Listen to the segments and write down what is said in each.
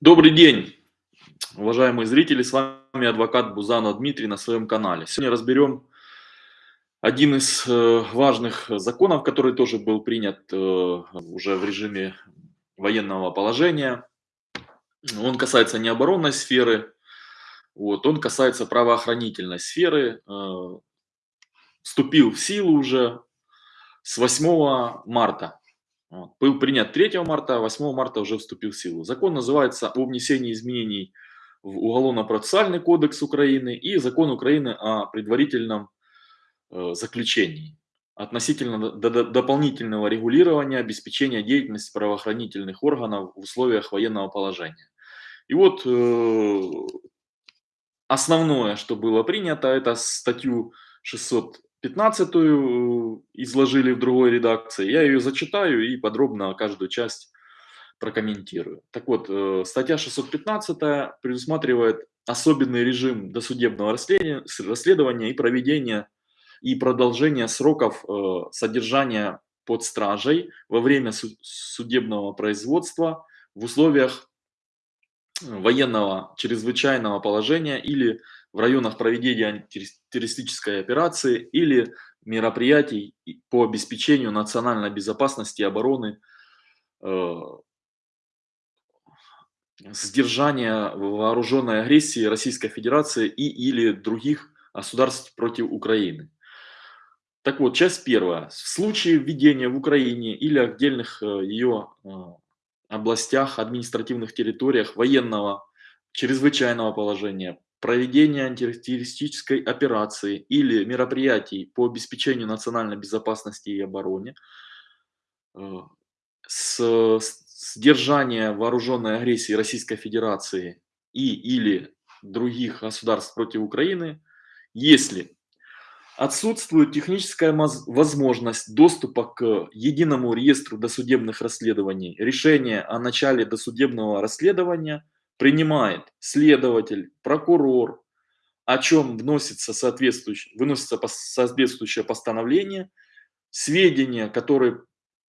Добрый день, уважаемые зрители, с вами адвокат Бузанов Дмитрий на своем канале. Сегодня разберем один из э, важных законов, который тоже был принят э, уже в режиме военного положения. Он касается не оборонной сферы, вот, он касается правоохранительной сферы. Э, вступил в силу уже с 8 марта. Был принят 3 марта, 8 марта уже вступил в силу. Закон называется «О внесении изменений в Уголовно-процессуальный кодекс Украины и Закон Украины о предварительном э, заключении относительно дополнительного регулирования обеспечения деятельности правоохранительных органов в условиях военного положения». И вот э, основное, что было принято, это статью 600 15 изложили в другой редакции. Я ее зачитаю и подробно каждую часть прокомментирую. Так вот, э, статья 615 предусматривает особенный режим досудебного расследования, расследования и проведения и продолжения сроков э, содержания под стражей во время судебного производства в условиях военного чрезвычайного положения или в районах проведения террористической операции или мероприятий по обеспечению национальной безопасности и обороны, э, сдержания вооруженной агрессии Российской Федерации и или других государств против Украины. Так вот, часть первая. В случае введения в Украине или отдельных э, ее э, областях, административных территориях военного чрезвычайного положения, проведения антитеррористической операции или мероприятий по обеспечению национальной безопасности и обороне, э, с сдержания вооруженной агрессии Российской Федерации и или других государств против Украины, если отсутствует техническая возможность доступа к единому реестру досудебных расследований, решение о начале досудебного расследования – принимает следователь, прокурор, о чем вносится соответствующее, выносится соответствующее постановление, сведения, которые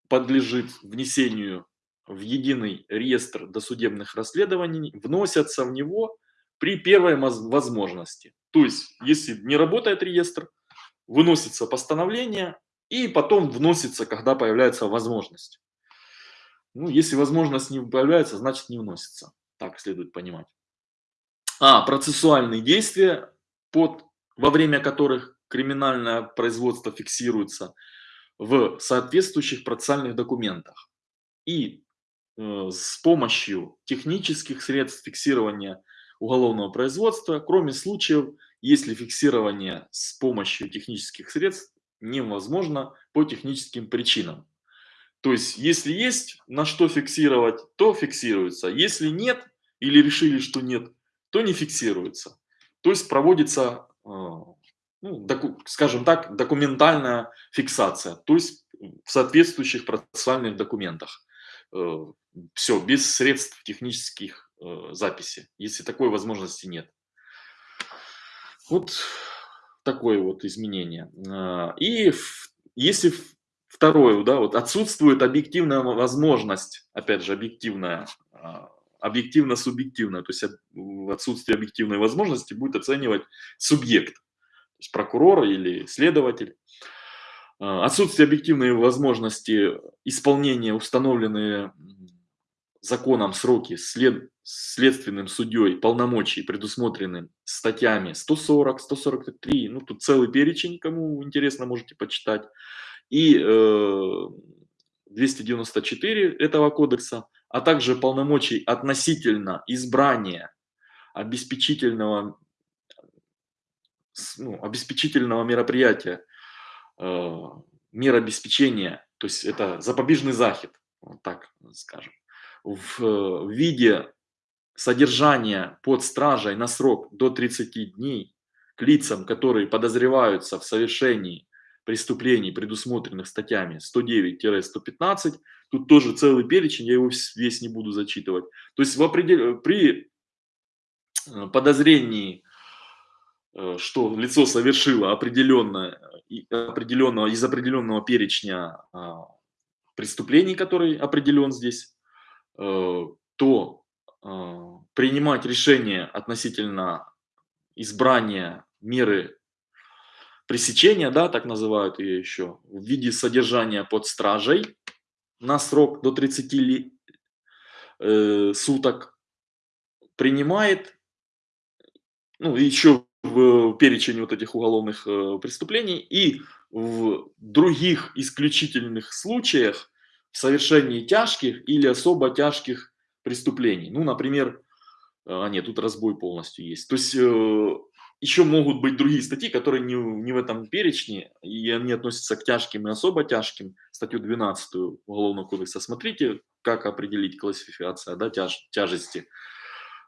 подлежит внесению в единый реестр досудебных расследований, вносятся в него при первой возможности. То есть, если не работает реестр, выносится постановление и потом вносится, когда появляется возможность. Ну, если возможность не появляется, значит не вносится. Так следует понимать. А, процессуальные действия, под, во время которых криминальное производство фиксируется в соответствующих процессуальных документах. И э, с помощью технических средств фиксирования уголовного производства, кроме случаев, если фиксирование с помощью технических средств невозможно по техническим причинам. То есть, если есть на что фиксировать, то фиксируется. Если нет, или решили, что нет, то не фиксируется. То есть проводится, а, ну, скажем так, документальная фиксация, то есть в соответствующих процессуальных документах. Э, Все, без средств технических э, записи, если такой возможности нет. Вот такое вот изменение. И если второе, да, вот отсутствует объективная возможность, опять же, объективная объективно-субъективно, то есть в отсутствие объективной возможности будет оценивать субъект, то есть прокурор или следователь. А, отсутствие объективной возможности исполнения установленные законом сроки след, следственным судьей полномочий, предусмотренным статьями 140, 143, ну тут целый перечень, кому интересно, можете почитать, и э, 294 этого кодекса, а также полномочий относительно избрания обеспечительного, ну, обеспечительного мероприятия, э, мер обеспечения, то есть это запобежный заход, вот так скажем, в, в виде содержания под стражей на срок до 30 дней к лицам, которые подозреваются в совершении преступлений, предусмотренных статьями 109-115, Тут тоже целый перечень, я его весь не буду зачитывать. То есть в определ... при э, подозрении, э, что лицо совершило определенное, определенного, из определенного перечня а, преступлений, который определен здесь, э, то принимать решение относительно избрания меры пресечения, да, так называют ее еще, в виде содержания под стражей на срок до 30 ли, э, суток, принимает, ну, еще в перечень вот этих уголовных э, преступлений и в других исключительных случаях в совершении тяжких или особо тяжких преступлений. Ну, например, а нет, тут разбой полностью есть. То есть э, еще могут быть другие статьи, которые не, не в этом перечне, и они относятся к тяжким и особо тяжким. Статью 12 Уголовного кодекса смотрите, как определить классификация да, тяж, тяжести.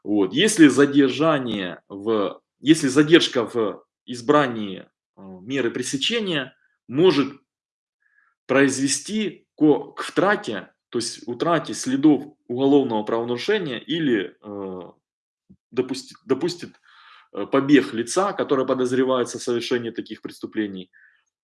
Вот. Если задержание в, если задержка в избрании э, меры пресечения может произвести к, к втрате, то есть утрате следов уголовного правонарушения или э, допустит, допустит побег лица, которое подозревается в совершении таких преступлений,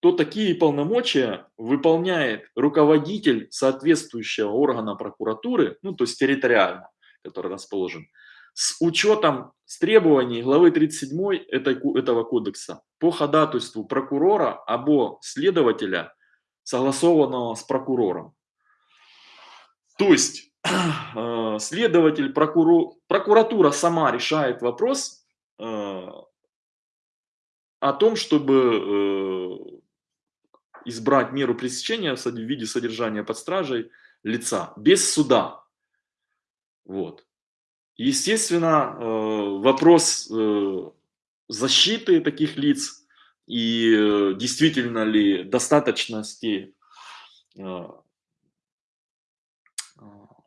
то такие полномочия выполняет руководитель соответствующего органа прокуратуры, ну то есть территориально, который расположен, с учетом с требований главы 37 этой, этого кодекса по ходатайству прокурора або следователя, согласованного с прокурором. То есть э, следователь, прокурор, прокуратура сама решает вопрос э, о том, чтобы э, избрать меру пресечения в виде содержания под стражей лица без суда. Вот. Естественно, вопрос защиты таких лиц и действительно ли достаточности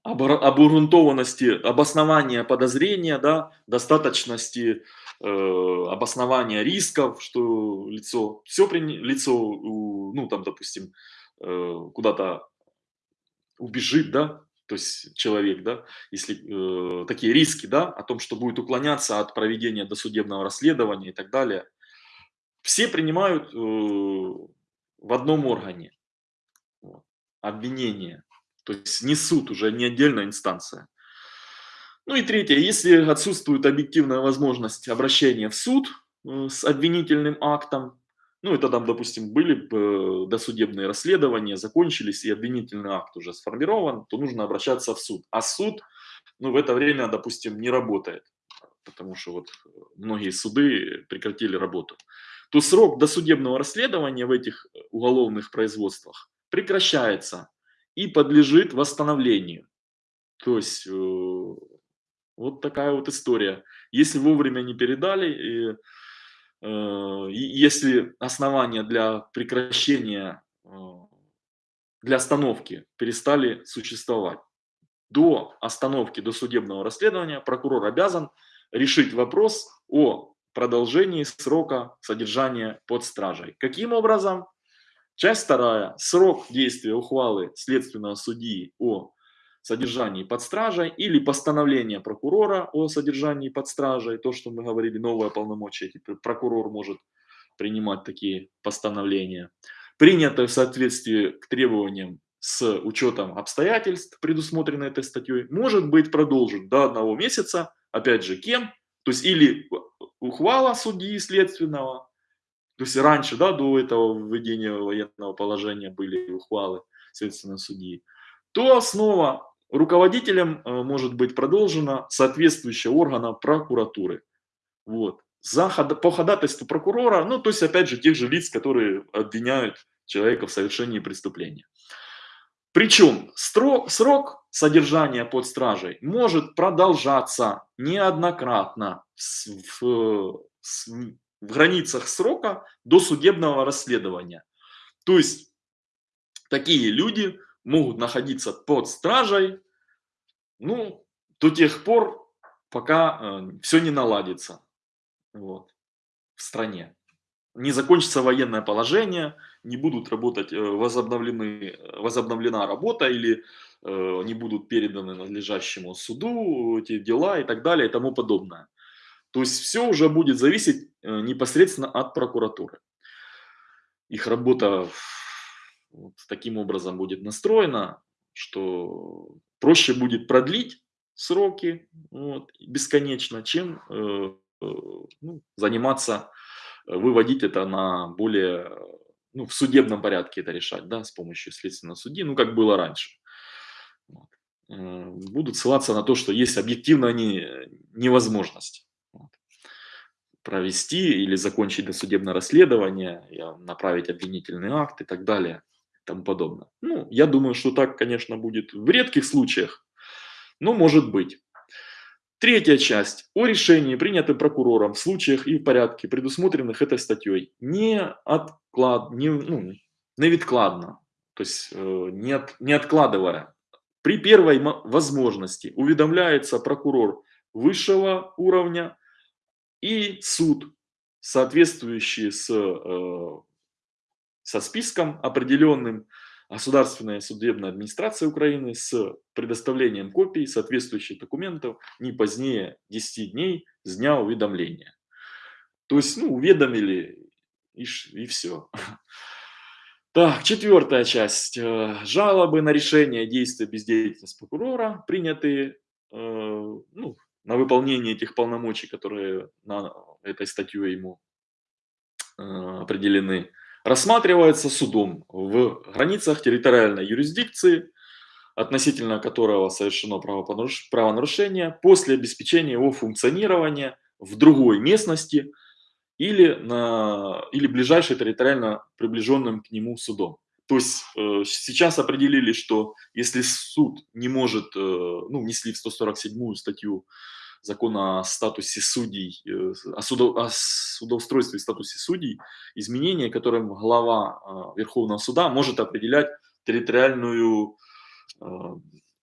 обґрунтованности, обоснования подозрения, да, достаточности э, обоснования рисков, что лицо, все при, лицо, ну там, допустим, э, куда-то убежит, да, то есть человек, да, если э, такие риски, да, о том, что будет уклоняться от проведения досудебного расследования и так далее, все принимают э, в одном органе вот, обвинение. То есть не суд уже, не отдельная инстанция. Ну и третье, если отсутствует объективная возможность обращения в суд э, с обвинительным актом, ну это там, допустим, были э, досудебные расследования, закончились и обвинительный акт уже сформирован, то нужно обращаться в суд. А суд, ну в это время, допустим, не работает, потому что вот многие суды прекратили работу. То срок досудебного расследования в этих уголовных производствах прекращается и подлежит восстановлению. То есть э, вот такая вот история. Если вовремя не передали, и, э, если основания для прекращения, э, для остановки перестали существовать, до остановки, до судебного расследования прокурор обязан решить вопрос о продолжении срока содержания под стражей. Каким образом? Часть вторая. Срок действия ухвалы следственного судьи о содержании под стражей или постановление прокурора о содержании под стражей, то, что мы говорили, новое полномочие, прокурор может принимать такие постановления, принятое в соответствии к требованиям с учетом обстоятельств, предусмотренных этой статьей, может быть продолжен до одного месяца, опять же, кем? То есть или ухвала судьи следственного, то есть раньше, да, до этого введения военного положения были ухвалы следственного судьи, то снова руководителем э, может быть продолжена соответствующая органа прокуратуры. Вот. За, по ходатайству прокурора, ну, то есть, опять же, тех же лиц, которые обвиняют человека в совершении преступления. Причем срок, срок содержания под стражей может продолжаться неоднократно в, в в границах срока до судебного расследования. То есть такие люди могут находиться под стражей ну, до тех пор, пока э, все не наладится вот, в стране. Не закончится военное положение, не будут работать, э, возобновлены, возобновлена работа или э, не будут переданы надлежащему суду эти дела и так далее и тому подобное. То есть все уже будет зависеть э, непосредственно от прокуратуры. Их работа вот таким образом будет настроена, что проще будет продлить сроки вот, бесконечно, чем э, э, ну, заниматься, э, выводить это на более, э, ну, в судебном порядке это решать, да, с помощью следственного судьи, ну, как было раньше. Вот. Э, будут ссылаться на то, что есть объективно не, невозможность провести или закончить досудебное расследование, направить обвинительный акт и так далее тому подобное. Ну, я думаю, что так, конечно, будет в редких случаях, но может быть. Третья часть. О решении, принятом прокурором в случаях и в порядке, предусмотренных этой статьей, не отклад, не, ну, невідкладно, то есть э, не, от, не откладывая при первой возможности уведомляется прокурор высшего уровня и суд, соответствующий с, э, со списком определенным Государственная судебная администрация Украины с предоставлением копий соответствующих документов не позднее 10 дней с дня уведомления. То есть, ну, уведомили и, и все. Так, четвертая часть. Э, жалобы на решение действия бездеятельности прокурора, принятые э, ну, на выполнение этих полномочий, которые на этой статьей ему э, определены, рассматривается судом в границах территориальной юрисдикции, относительно которого совершено правонарушение, после обеспечения его функционирования в другой местности – или, на, или ближайший территориально приближенным к нему судом. То есть э, сейчас определили, что если суд не может, э, ну, внесли в 147 статью закона о статусе судей, э, о, судо, о судоустройстве и статусе судей, изменения, которым глава э, Верховного суда может определять территориальную э,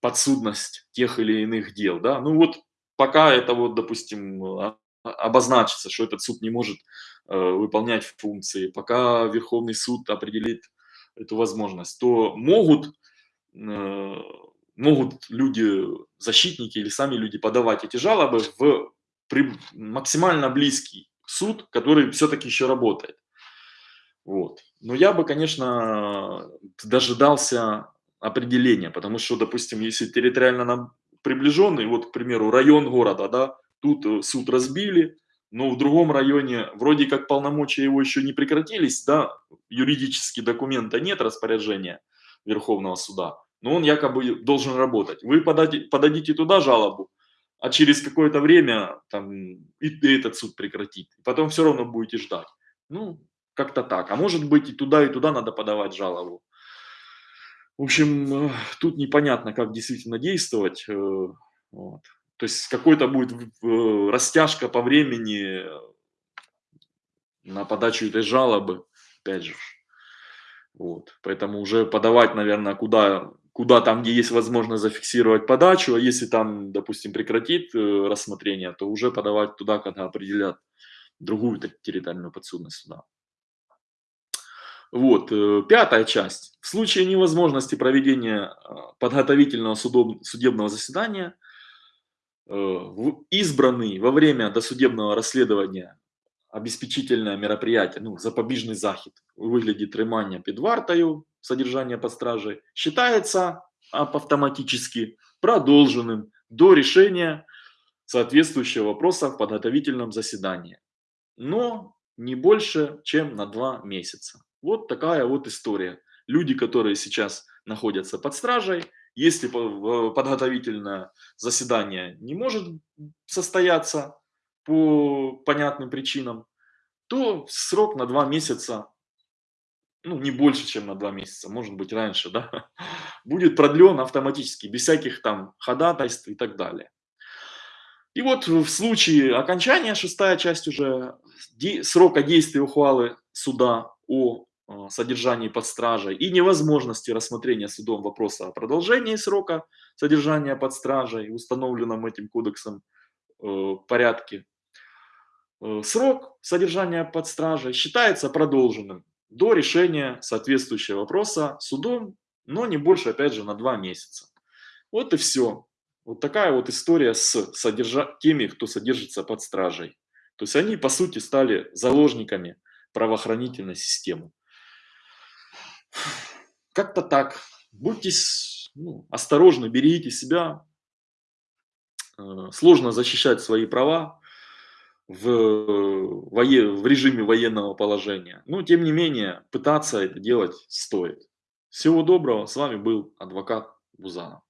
подсудность тех или иных дел. Да? Ну вот пока это вот, допустим, обозначится, что этот суд не может выполнять функции, пока Верховный суд определит эту возможность, то могут, могут люди, защитники или сами люди подавать эти жалобы в максимально близкий суд, который все-таки еще работает. Вот. Но я бы, конечно, дожидался определения, потому что, допустим, если территориально приближенный, вот, к примеру, район города, да, Тут э, суд разбили, но в другом районе вроде как полномочия его еще не прекратились, да, юридически документа нет распоряжения Верховного суда, но он якобы должен работать. Вы подадите, подадите туда жалобу, а через какое-то время там и этот суд прекратит. Потом все равно будете ждать. Ну, как-то так. А может быть и туда, и туда надо подавать жалобу. В общем, э, тут непонятно, как действительно действовать. Э, вот. То есть какой-то будет растяжка по времени на подачу этой жалобы, опять же. Вот. Поэтому уже подавать, наверное, куда, куда там, где есть возможность зафиксировать подачу, а если там, допустим, прекратит э, рассмотрение, то уже подавать туда, когда определят другую территориальную подсудность суда. Вот, э, пятая часть. В случае невозможности проведения э, подготовительного судебного заседания – Э, избранный во время досудебного расследования обеспечительное мероприятие, ну, запобіжний захід у вигляді тримання під вартою, содержание под стражей, считается автоматически продолженным до решения соответствующего вопроса в подготовительном заседании. Но не больше, чем на два месяца. Вот такая вот история. Люди, которые сейчас находятся под стражей, если подготовительное заседание не может состояться по понятным причинам, то срок на два месяца, ну не больше, чем на два месяца, может быть раньше, да, будет продлен автоматически, без всяких там ходатайств и так далее. И вот в случае окончания, шестая часть уже, срока действия ухвалы суда о а, содержании под стражей и невозможности рассмотрения судом вопроса о продолжении срока содержания под стражей, установленном этим кодексом э, порядке, э, срок содержания под стражей считается продолженным до решения соответствующего вопроса судом, но не больше, опять же, на два месяца. Вот и все. Вот такая вот история с содержа... теми, кто содержится под стражей. То есть они, по сути, стали заложниками правоохранительной системы. Как-то так. Будьте ну, осторожны, берегите себя, э, сложно защищать свои права в, вое в режиме военного положения. Но тем не менее, пытаться это делать стоит. Всего доброго. С вами был адвокат Бузанов.